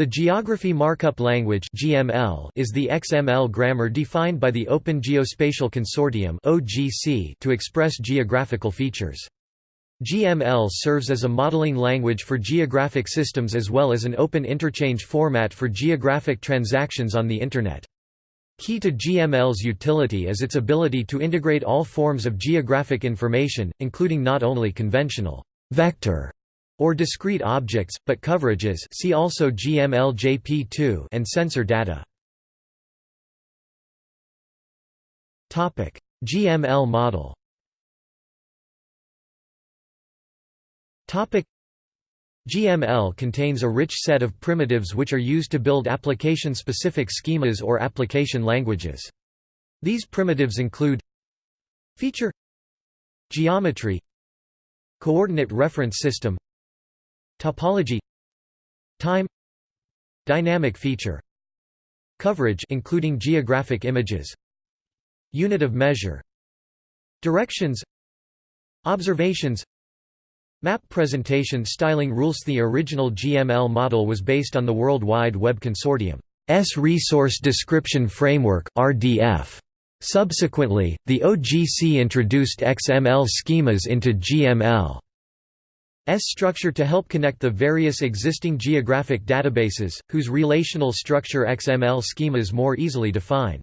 The Geography Markup Language is the XML grammar defined by the Open Geospatial Consortium to express geographical features. GML serves as a modeling language for geographic systems as well as an open interchange format for geographic transactions on the Internet. Key to GML's utility is its ability to integrate all forms of geographic information, including not only conventional vector or discrete objects, but coverages see also GML-JP2 and sensor data. GML model GML contains a rich set of primitives which are used to build application-specific schemas or application languages. These primitives include Feature Geometry Coordinate reference system Topology Time Dynamic feature Coverage including geographic images Unit of measure Directions Observations Map presentation styling rules The original GML model was based on the World Wide Web Consortium's Resource Description Framework RDF. Subsequently, the OGC introduced XML schemas into GML. S structure to help connect the various existing geographic databases, whose relational structure XML schemas more easily define.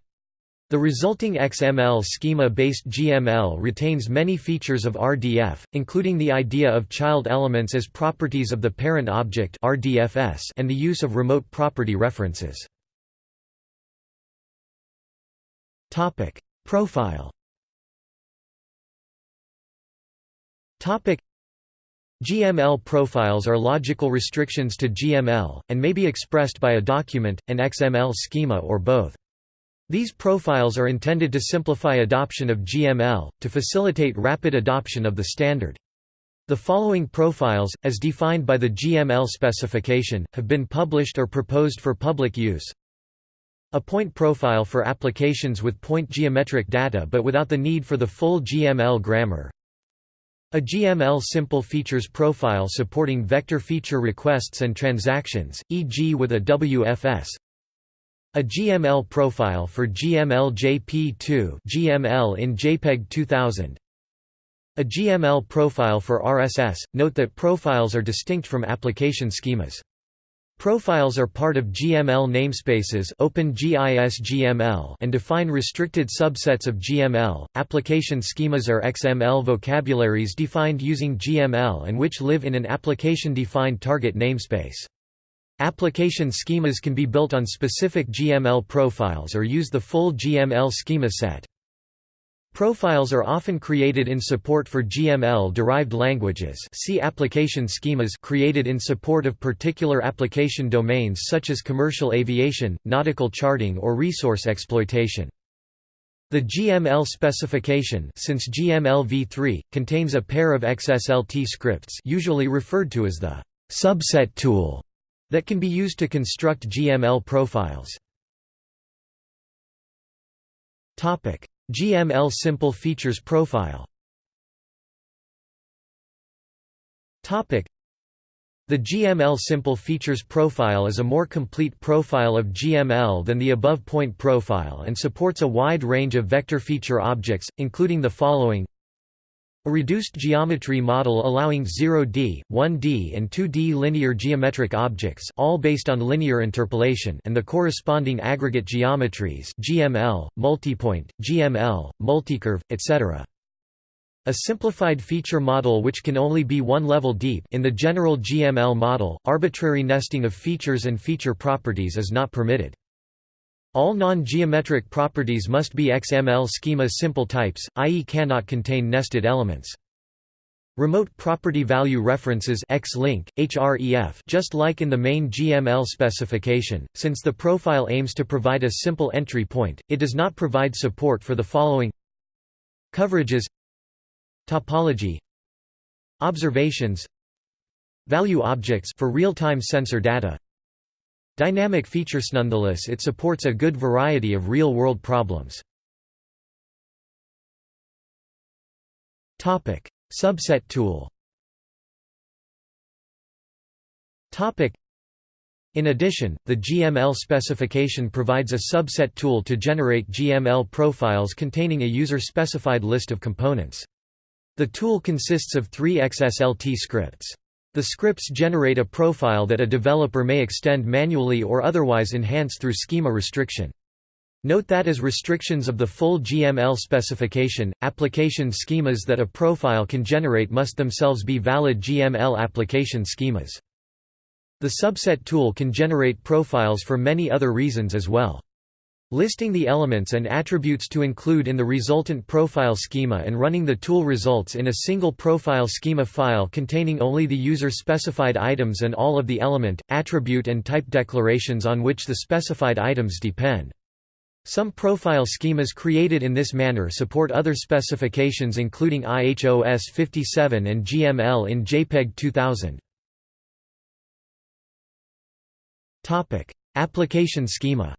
The resulting XML schema-based GML retains many features of RDF, including the idea of child elements as properties of the parent object RDFS and the use of remote property references. Profile GML profiles are logical restrictions to GML, and may be expressed by a document, an XML schema or both. These profiles are intended to simplify adoption of GML, to facilitate rapid adoption of the standard. The following profiles, as defined by the GML specification, have been published or proposed for public use. A point profile for applications with point geometric data but without the need for the full GML grammar, a GML simple features profile supporting vector feature requests and transactions, e.g. with a WFS. A GML profile for GML-JP2 GML in JPEG 2000. A GML profile for RSS. Note that profiles are distinct from application schemas. Profiles are part of GML namespaces OpenGIS and define restricted subsets of GML. Application schemas are XML vocabularies defined using GML and which live in an application-defined target namespace. Application schemas can be built on specific GML profiles or use the full GML schema set. Profiles are often created in support for GML-derived languages see application schemas created in support of particular application domains such as commercial aviation, nautical charting or resource exploitation. The GML specification since GML v3, contains a pair of XSLT scripts usually referred to as the subset tool that can be used to construct GML profiles. GML Simple Features Profile. The GML Simple Features Profile is a more complete profile of GML than the above point profile and supports a wide range of vector feature objects, including the following a reduced geometry model allowing 0D, 1D and 2D linear geometric objects all based on linear interpolation and the corresponding aggregate geometries GML, multipoint, GML, multicurve, etc. A simplified feature model which can only be one level deep in the general GML model, arbitrary nesting of features and feature properties is not permitted. All non-geometric properties must be XML schema simple types, i.e. cannot contain nested elements. Remote property value references href just like in the main GML specification, since the profile aims to provide a simple entry point, it does not provide support for the following Coverages Topology Observations Value objects for real-time sensor data Dynamic features nonetheless it supports a good variety of real-world problems. Topic: Subset tool. Topic: In addition, the GML specification provides a subset tool to generate GML profiles containing a user-specified list of components. The tool consists of three XSLT scripts. The scripts generate a profile that a developer may extend manually or otherwise enhance through schema restriction. Note that as restrictions of the full GML specification, application schemas that a profile can generate must themselves be valid GML application schemas. The subset tool can generate profiles for many other reasons as well. Listing the elements and attributes to include in the resultant profile schema and running the tool results in a single profile schema file containing only the user-specified items and all of the element, attribute and type declarations on which the specified items depend. Some profile schemas created in this manner support other specifications including IHO S-57 and GML in JPEG 2000. Application schema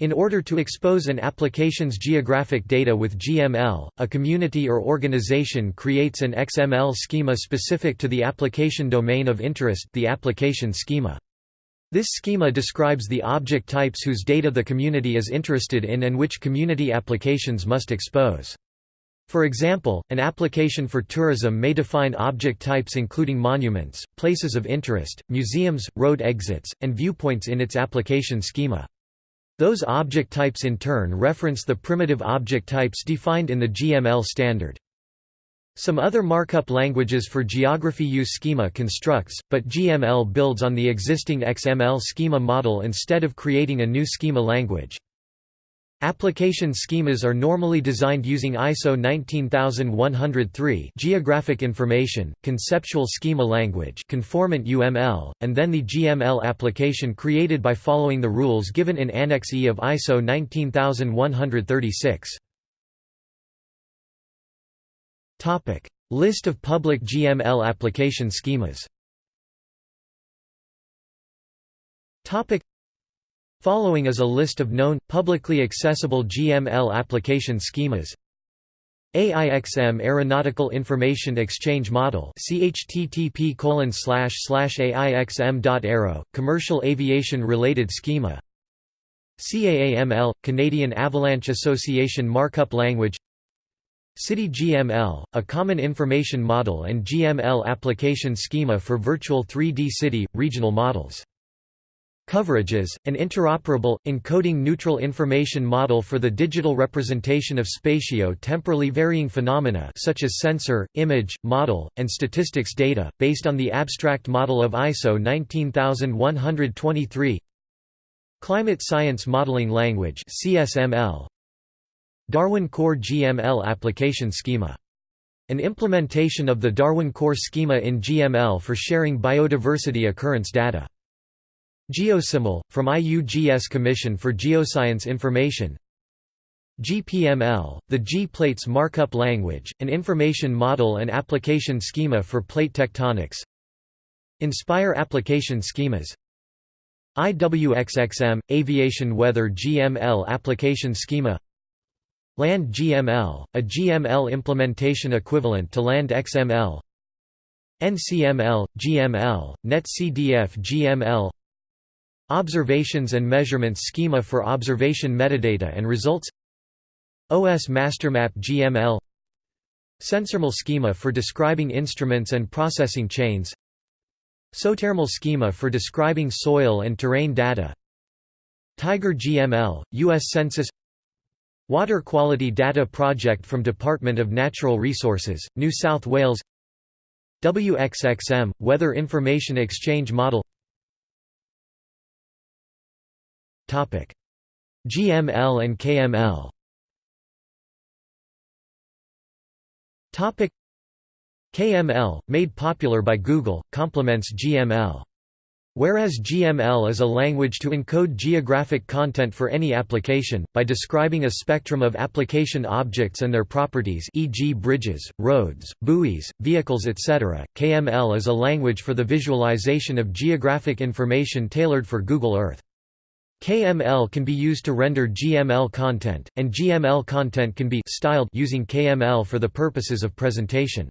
In order to expose an application's geographic data with GML, a community or organization creates an XML schema specific to the application domain of interest the application schema. This schema describes the object types whose data the community is interested in and which community applications must expose. For example, an application for tourism may define object types including monuments, places of interest, museums, road exits, and viewpoints in its application schema. Those object types in turn reference the primitive object types defined in the GML standard. Some other markup languages for geography use schema constructs, but GML builds on the existing XML schema model instead of creating a new schema language. Application schemas are normally designed using ISO 19103 geographic information, conceptual schema language conformant UML, and then the GML application created by following the rules given in Annex E of ISO 19136. List of public GML application schemas Following is a list of known, publicly accessible GML application schemas. AIXM Aeronautical Information Exchange Model CHTTP AIXM.aero, Commercial Aviation Related Schema. CAAML, Canadian Avalanche Association Markup Language. City GML, a common information model and GML application schema for virtual 3D city, regional models Coverages, an interoperable, encoding-neutral information model for the digital representation of spatio-temporally varying phenomena such as sensor, image, model, and statistics data, based on the abstract model of ISO 19123 Climate Science Modeling Language CSML, Darwin Core GML Application Schema. An implementation of the Darwin Core schema in GML for sharing biodiversity occurrence data. GeoSciML, from IUGS Commission for Geoscience Information. GPML, the GPlates markup language, an information model and application schema for plate tectonics. Inspire application schemas. IWXXM, Aviation Weather GML application schema. Land GML, a GML implementation equivalent to Land XML NCML, GML, NetCDF GML Observations and Measurements Schema for Observation Metadata and Results. OS MasterMap GML SensorML Schema for describing instruments and processing chains. SOTERML Schema for describing soil and terrain data. Tiger GML, U.S. Census. Water Quality Data Project from Department of Natural Resources, New South Wales. WXXM, Weather Information Exchange Model GML and KML KML, made popular by Google, complements GML. Whereas GML is a language to encode geographic content for any application, by describing a spectrum of application objects and their properties e.g. bridges, roads, buoys, vehicles etc., KML is a language for the visualization of geographic information tailored for Google Earth. KML can be used to render GML content, and GML content can be styled using KML for the purposes of presentation.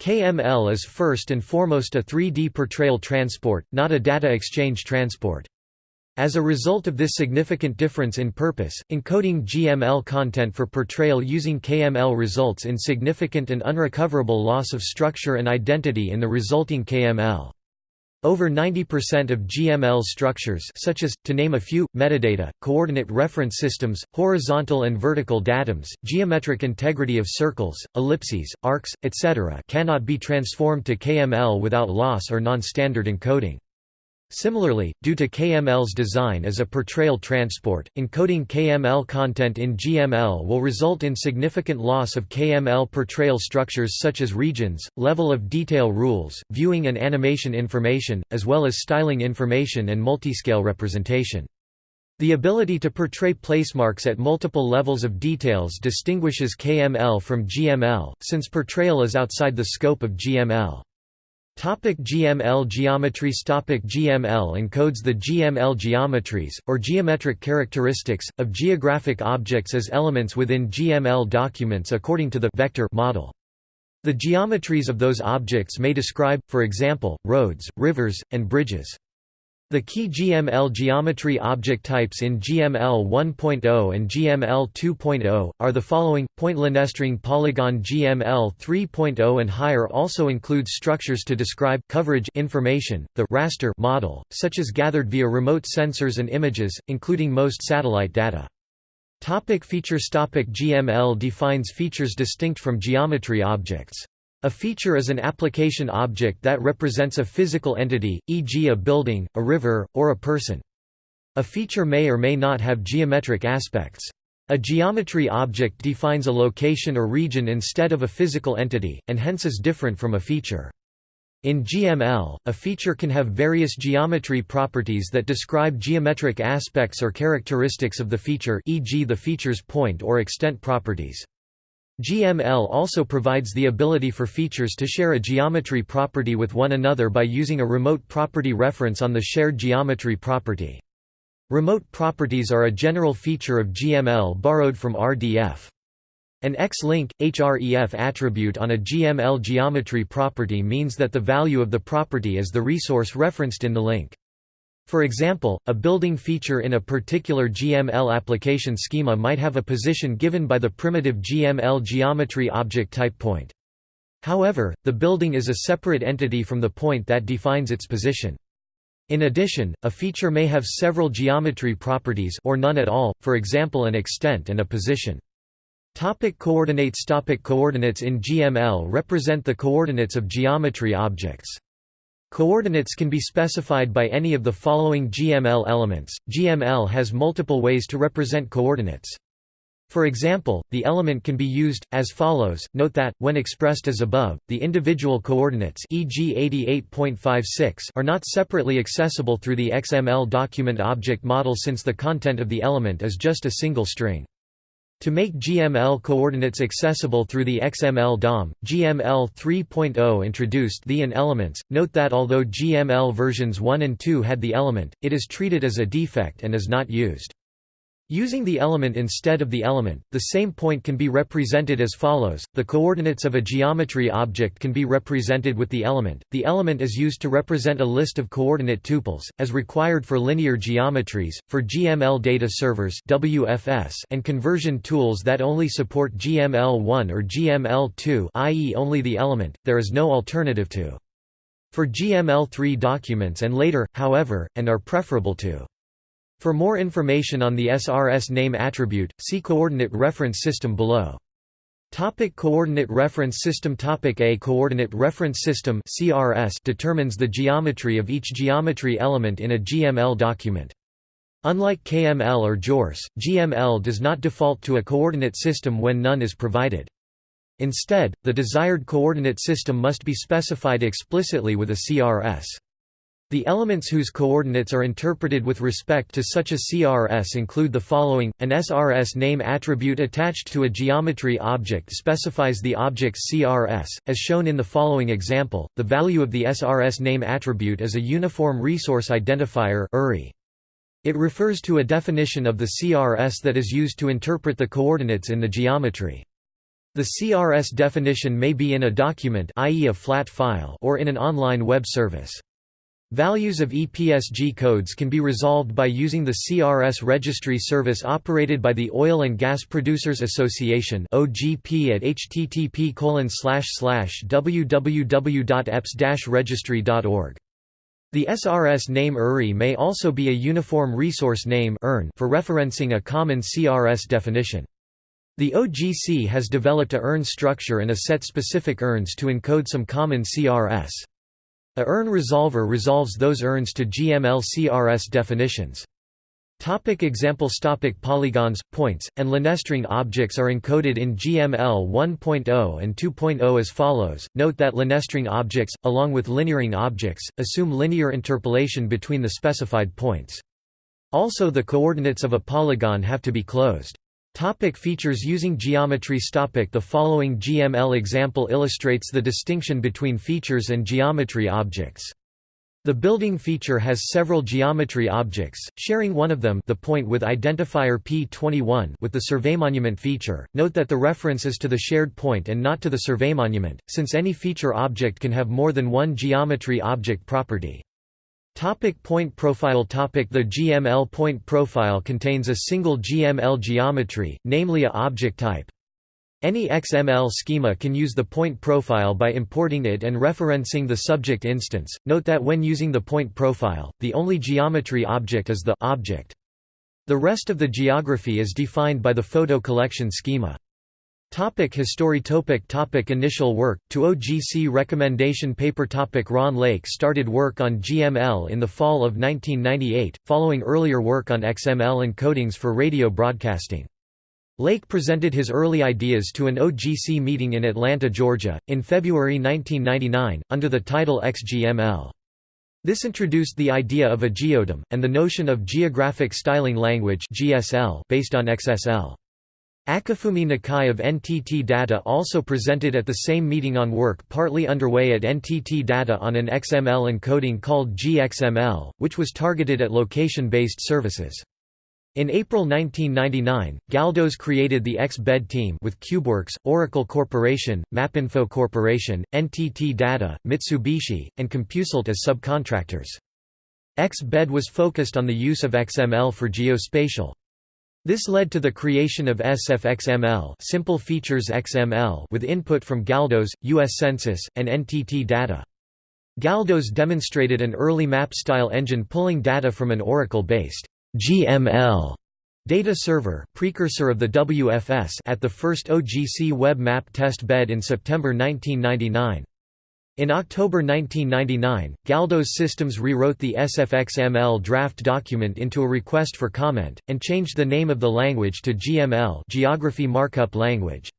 KML is first and foremost a 3D portrayal transport, not a data exchange transport. As a result of this significant difference in purpose, encoding GML content for portrayal using KML results in significant and unrecoverable loss of structure and identity in the resulting KML. Over 90% of GML structures such as, to name a few, metadata, coordinate reference systems, horizontal and vertical datums, geometric integrity of circles, ellipses, arcs, etc. cannot be transformed to KML without loss or non-standard encoding. Similarly, due to KML's design as a portrayal transport, encoding KML content in GML will result in significant loss of KML portrayal structures such as regions, level of detail rules, viewing and animation information, as well as styling information and multiscale representation. The ability to portray placemarks at multiple levels of details distinguishes KML from GML, since portrayal is outside the scope of GML. Topic GML geometries Topic GML encodes the GML geometries, or geometric characteristics, of geographic objects as elements within GML documents according to the vector model. The geometries of those objects may describe, for example, roads, rivers, and bridges. The key GML geometry object types in GML 1.0 and GML 2.0 are the following: Point-LineString polygon GML 3.0 and higher also includes structures to describe coverage information, the raster model, such as gathered via remote sensors and images, including most satellite data. Topic features Topic GML defines features distinct from geometry objects. A feature is an application object that represents a physical entity, e.g. a building, a river, or a person. A feature may or may not have geometric aspects. A geometry object defines a location or region instead of a physical entity, and hence is different from a feature. In GML, a feature can have various geometry properties that describe geometric aspects or characteristics of the feature e.g. the feature's point or extent properties. GML also provides the ability for features to share a geometry property with one another by using a remote property reference on the shared geometry property. Remote properties are a general feature of GML borrowed from RDF. An X-link, href attribute on a GML geometry property means that the value of the property is the resource referenced in the link. For example, a building feature in a particular GML application schema might have a position given by the primitive GML geometry object type point. However, the building is a separate entity from the point that defines its position. In addition, a feature may have several geometry properties or none at all, for example an extent and a position. Topic coordinates Topic Coordinates in GML represent the coordinates of geometry objects. Coordinates can be specified by any of the following GML elements. GML has multiple ways to represent coordinates. For example, the element can be used, as follows, note that, when expressed as above, the individual coordinates e.g. 88.56 are not separately accessible through the XML document object model since the content of the element is just a single string. To make GML coordinates accessible through the XML DOM, GML 3.0 introduced the and elements. Note that although GML versions 1 and 2 had the element, it is treated as a defect and is not used. Using the element instead of the element, the same point can be represented as follows. The coordinates of a geometry object can be represented with the element. The element is used to represent a list of coordinate tuples, as required for linear geometries, for GML data servers (WFS) and conversion tools that only support GML1 or GML2, i.e., only the element. There is no alternative to. For GML3 documents and later, however, and are preferable to. For more information on the SRS name attribute, see Coordinate Reference System below. Topic Coordinate Reference System Topic A Coordinate Reference System CRS determines the geometry of each geometry element in a GML document. Unlike KML or GeoRSS, GML does not default to a coordinate system when none is provided. Instead, the desired coordinate system must be specified explicitly with a CRS. The elements whose coordinates are interpreted with respect to such a CRS include the following. An SRS name attribute attached to a geometry object specifies the object's CRS, as shown in the following example. The value of the SRS name attribute is a uniform resource identifier It refers to a definition of the CRS that is used to interpret the coordinates in the geometry. The CRS definition may be in a document i.e. a flat file or in an online web service. Values of EPSG codes can be resolved by using the CRS registry service operated by the Oil and Gas Producers Association (OGP) at http://www.epsg-registry.org. The SRS name URI may also be a uniform resource name for referencing a common CRS definition. The OGC has developed a URN structure and a set specific URNs to encode some common CRS. A URN resolver resolves those URNs to GML-CRS definitions. Topic examples Topic Polygons, points, and Linestring objects are encoded in GML 1.0 and 2.0 as follows. Note that Linestring objects, along with LinearRing objects, assume linear interpolation between the specified points. Also the coordinates of a polygon have to be closed. Topic features Using geometry Topic The following GML example illustrates the distinction between features and geometry objects. The building feature has several geometry objects, sharing one of them the point with identifier P21 with the surveymonument feature. Note that the reference is to the shared point and not to the surveymonument, since any feature object can have more than one geometry object property. Topic point profile topic The GML point profile contains a single GML geometry, namely a object type. Any XML schema can use the point profile by importing it and referencing the subject instance. Note that when using the point profile, the only geometry object is the object. The rest of the geography is defined by the photo collection schema. Topic history topic topic Initial work, to OGC recommendation paper topic Ron Lake started work on GML in the fall of 1998, following earlier work on XML encodings for radio broadcasting. Lake presented his early ideas to an OGC meeting in Atlanta, Georgia, in February 1999, under the title XGML. This introduced the idea of a geodem, and the notion of Geographic Styling Language based on XSL. Akifumi Nakai of NTT Data also presented at the same meeting on work partly underway at NTT Data on an XML encoding called GXML, which was targeted at location-based services. In April 1999, Galdos created the XBED team with CubeWerx, Oracle Corporation, Mapinfo Corporation, NTT Data, Mitsubishi, and Compusult as subcontractors. XBED was focused on the use of XML for geospatial. This led to the creation of SFXML Simple Features XML with input from Galdos, U.S. Census, and NTT Data. Galdos demonstrated an early map-style engine pulling data from an Oracle-based GML data server precursor of the WFS at the first OGC web map test bed in September 1999. In October 1999, Galdos Systems rewrote the SFXML draft document into a request for comment, and changed the name of the language to GML Geography Markup Language.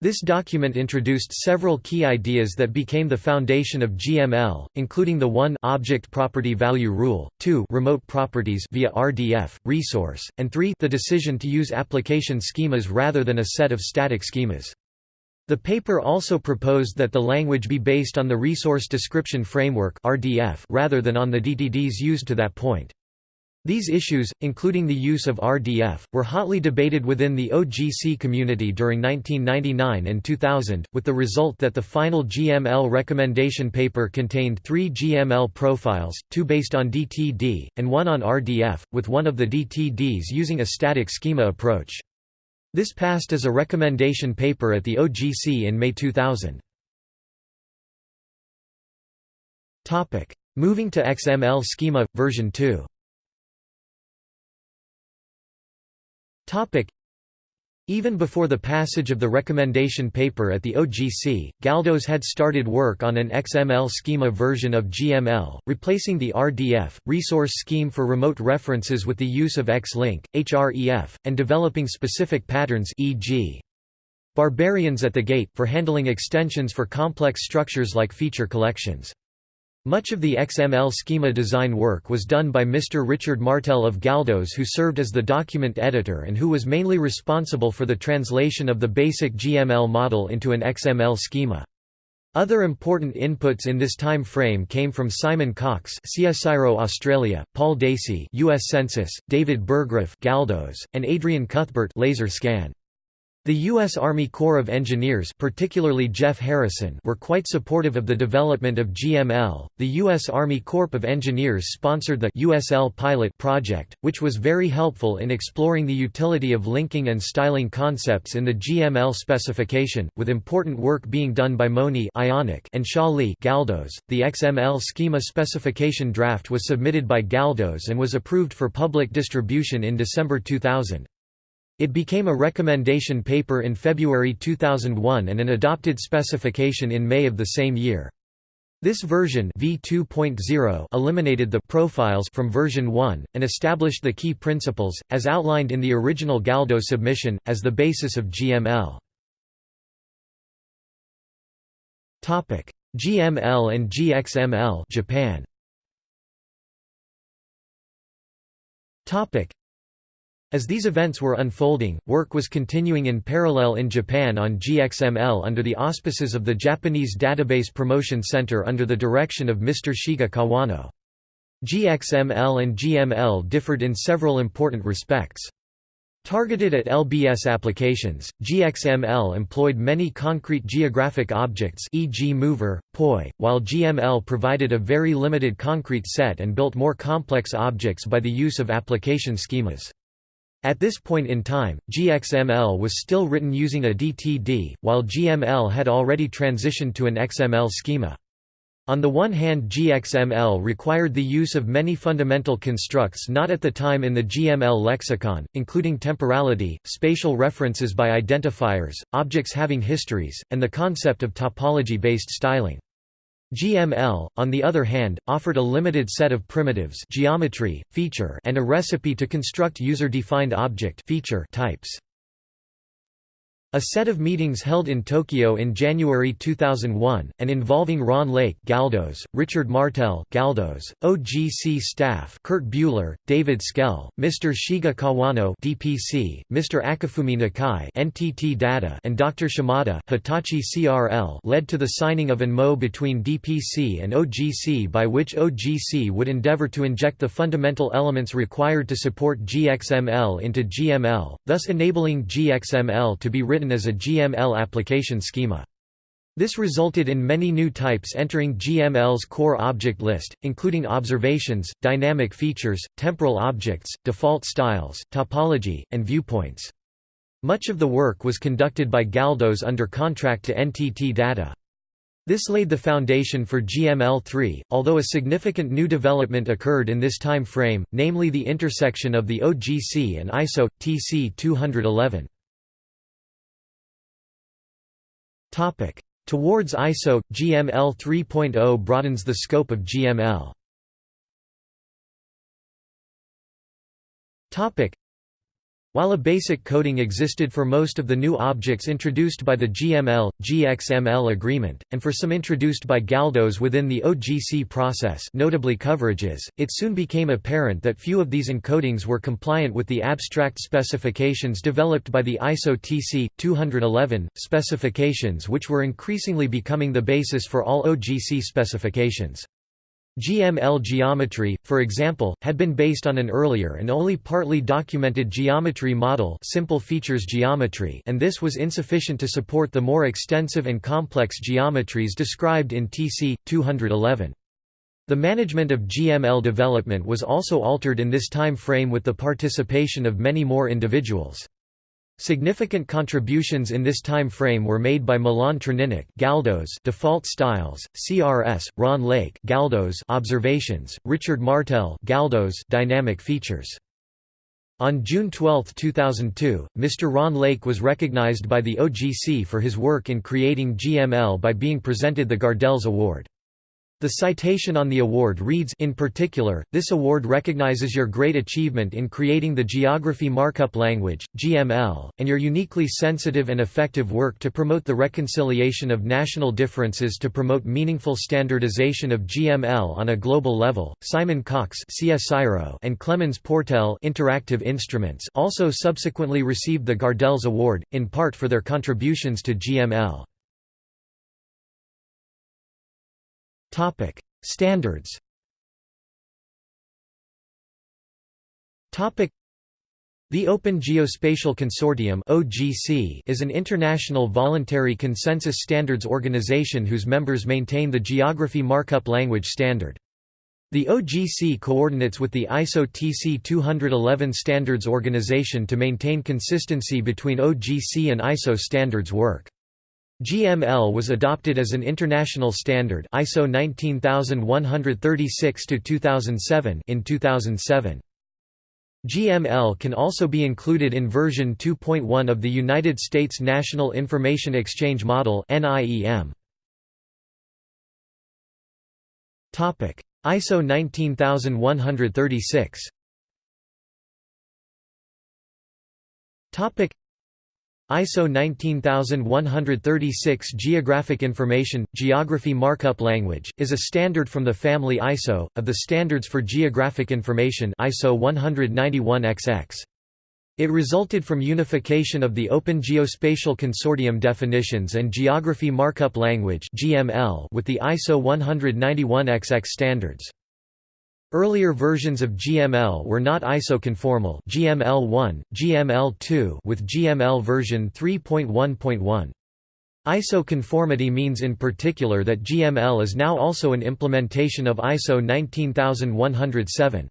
This document introduced several key ideas that became the foundation of GML, including the 1 object property value rule, 2 remote properties via RDF, resource, and 3 the decision to use application schemas rather than a set of static schemas. The paper also proposed that the language be based on the Resource Description Framework rather than on the DTDs used to that point. These issues, including the use of RDF, were hotly debated within the OGC community during 1999 and 2000, with the result that the final GML recommendation paper contained three GML profiles, two based on DTD, and one on RDF, with one of the DTDs using a static schema approach. This passed as a recommendation paper at the OGC in May 2000. Moving to XML schema, version 2 even before the passage of the recommendation paper at the OGC, Galdos had started work on an XML schema version of GML, replacing the RDF, resource scheme for remote references with the use of XLink, href, and developing specific patterns e.g. Barbarians at the gate for handling extensions for complex structures like feature collections. Much of the XML schema design work was done by Mr. Richard Martel of Galdos who served as the document editor and who was mainly responsible for the translation of the basic GML model into an XML schema. Other important inputs in this time frame came from Simon Cox CSIRO Australia, Paul Dacey US Census, David Burggraf Galdos, and Adrian Cuthbert Laser Scan. The U.S. Army Corps of Engineers particularly Jeff Harrison were quite supportive of the development of GML. The U.S. Army Corps of Engineers sponsored the USL Pilot project, which was very helpful in exploring the utility of linking and styling concepts in the GML specification, with important work being done by Moni Ionic and Shaw Lee Galdos. The XML schema specification draft was submitted by Galdos and was approved for public distribution in December 2000. It became a recommendation paper in February 2001 and an adopted specification in May of the same year. This version v2.0 eliminated the profiles from version 1, and established the key principles, as outlined in the original Galdo submission, as the basis of GML. GML and GXML Japan. As these events were unfolding, work was continuing in parallel in Japan on GXML under the auspices of the Japanese Database Promotion Center under the direction of Mr. Shiga Kawano. GXML and GML differed in several important respects. Targeted at LBS applications, GXML employed many concrete geographic objects e.g. mover, POI, while GML provided a very limited concrete set and built more complex objects by the use of application schemas. At this point in time, GXML was still written using a DTD, while GML had already transitioned to an XML schema. On the one hand GXML required the use of many fundamental constructs not at the time in the GML lexicon, including temporality, spatial references by identifiers, objects having histories, and the concept of topology-based styling. GML, on the other hand, offered a limited set of primitives geometry, feature and a recipe to construct user-defined object feature types. A set of meetings held in Tokyo in January 2001, and involving Ron Lake Galdos, Richard Martel Galdos, OGC staff Kurt Buehler, David Schell, Mr. Shiga Kawano DPC, Mr. Akifumi Nakai NTT Data and Dr. Shimada Hitachi CRL led to the signing of an MO between DPC and OGC by which OGC would endeavor to inject the fundamental elements required to support GXML into GML, thus enabling GXML to be written written as a GML application schema. This resulted in many new types entering GML's core object list, including observations, dynamic features, temporal objects, default styles, topology, and viewpoints. Much of the work was conducted by Galdos under contract to NTT Data. This laid the foundation for GML3, although a significant new development occurred in this time frame, namely the intersection of the OGC and ISO, TC 211. Towards ISO, GML 3.0 broadens the scope of GML. While a basic coding existed for most of the new objects introduced by the GML, GXML agreement, and for some introduced by Galdos within the OGC process notably coverages, it soon became apparent that few of these encodings were compliant with the abstract specifications developed by the ISO TC 211 specifications which were increasingly becoming the basis for all OGC specifications. GML geometry, for example, had been based on an earlier and only partly documented geometry model simple features geometry and this was insufficient to support the more extensive and complex geometries described in TC 211. The management of GML development was also altered in this time frame with the participation of many more individuals. Significant contributions in this time frame were made by Milan Trninic Galdos Default Styles, CRS, Ron Lake Galdos Observations, Richard Martel Galdos Dynamic Features. On June 12, 2002, Mr. Ron Lake was recognized by the OGC for his work in creating GML by being presented the Gardels Award. The citation on the award reads In particular, this award recognizes your great achievement in creating the Geography Markup Language GML, and your uniquely sensitive and effective work to promote the reconciliation of national differences to promote meaningful standardization of GML on a global level. Simon Cox and Clemens Portele Interactive Instruments also subsequently received the Gardels Award, in part for their contributions to GML. Topic: Standards. Topic: The Open Geospatial Consortium (OGC) is an international voluntary consensus standards organization whose members maintain the Geography Markup Language Standard. The OGC coordinates with the ISO TC 211 Standards Organization to maintain consistency between OGC and ISO standards work. GML was adopted as an international standard ISO 19136 2007 in 2007. GML can also be included in version 2.1 of the United States National Information Exchange Model NIEM. Topic: ISO 19136 ISO 19136 Geographic Information – Geography Markup Language, is a standard from the family ISO, of the Standards for Geographic Information ISO 191XX. It resulted from unification of the Open Geospatial Consortium definitions and Geography Markup Language with the ISO 191XX standards. Earlier versions of GML were not ISO-conformal GML1, GML2 with GML version 3.1.1. ISO conformity means in particular that GML is now also an implementation of ISO 19107.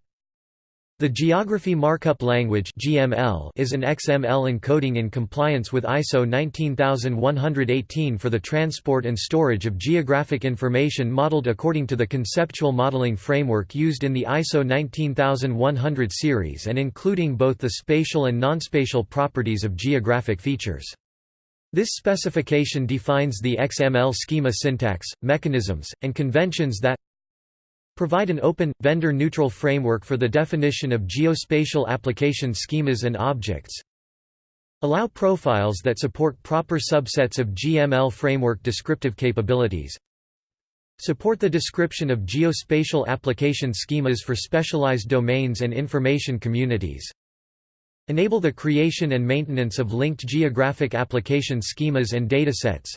The Geography Markup Language (GML) is an XML encoding in compliance with ISO 19118 for the transport and storage of geographic information modeled according to the conceptual modeling framework used in the ISO 19100 series and including both the spatial and non-spatial properties of geographic features. This specification defines the XML schema syntax, mechanisms, and conventions that Provide an open, vendor-neutral framework for the definition of geospatial application schemas and objects. Allow profiles that support proper subsets of GML framework descriptive capabilities. Support the description of geospatial application schemas for specialized domains and information communities. Enable the creation and maintenance of linked geographic application schemas and datasets.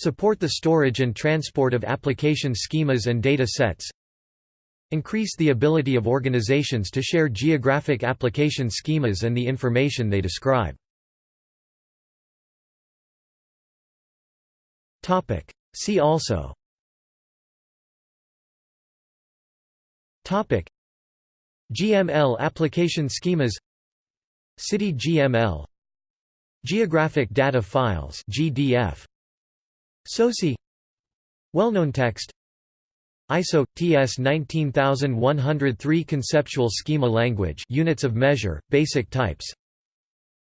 Support the storage and transport of application schemas and data sets. Increase the ability of organizations to share geographic application schemas and the information they describe. See also. Topic. GML application schemas. City GML Geographic Data Files GDF SOCI. Well-known text. ISO TS 19103 Conceptual Schema Language Units of Measure Basic Types.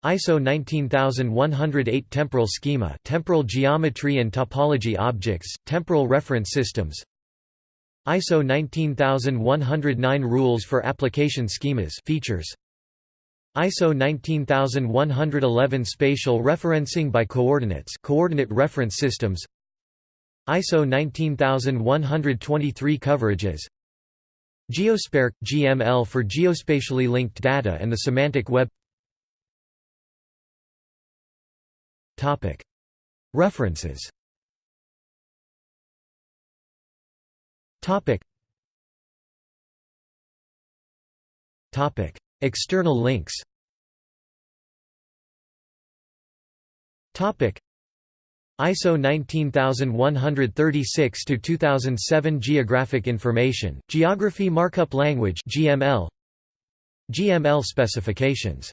ISO 19108 Temporal Schema Temporal Geometry and Topology Objects Temporal Reference Systems. ISO 19109 Rules for Application Schemas Features ISO 19111 Spatial referencing by coordinates Coordinate reference systems. ISO 19123 coverages. GeoSPARQL – GML for geospatially linked data and the semantic web. Topic. References External links. ISO 19136 to 2007 Geographic Information Geography Markup Language GML GML specifications